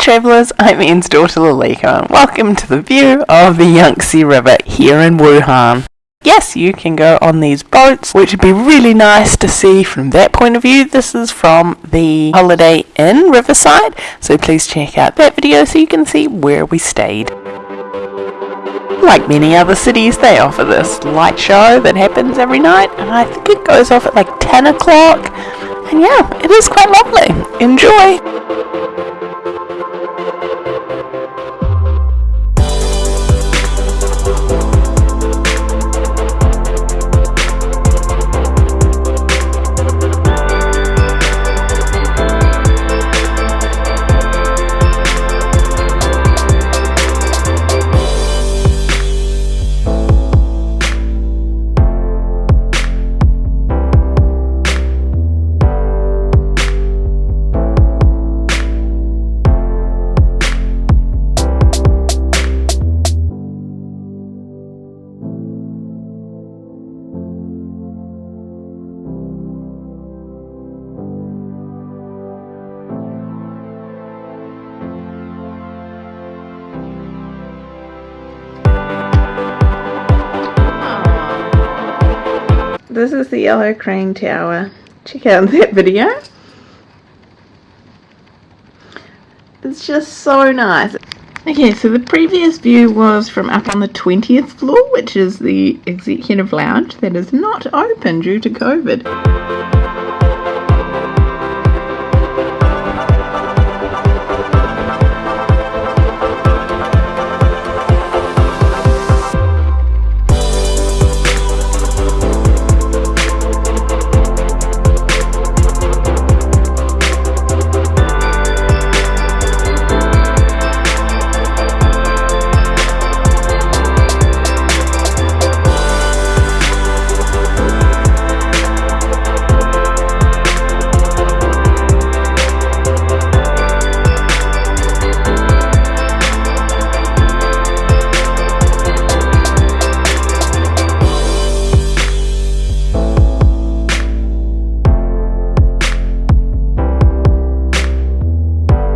travellers, I'm Ian's daughter Lalika and welcome to the view of the Yangtze River here in Wuhan. Yes, you can go on these boats, which would be really nice to see from that point of view. This is from the Holiday Inn Riverside, so please check out that video so you can see where we stayed. Like many other cities, they offer this light show that happens every night, and I think it goes off at like 10 o'clock. And yeah, it is quite lovely. Enjoy! This is the Yellow Crane Tower. Check out that video. It's just so nice. Okay, so the previous view was from up on the 20th floor, which is the executive lounge that is not open due to COVID.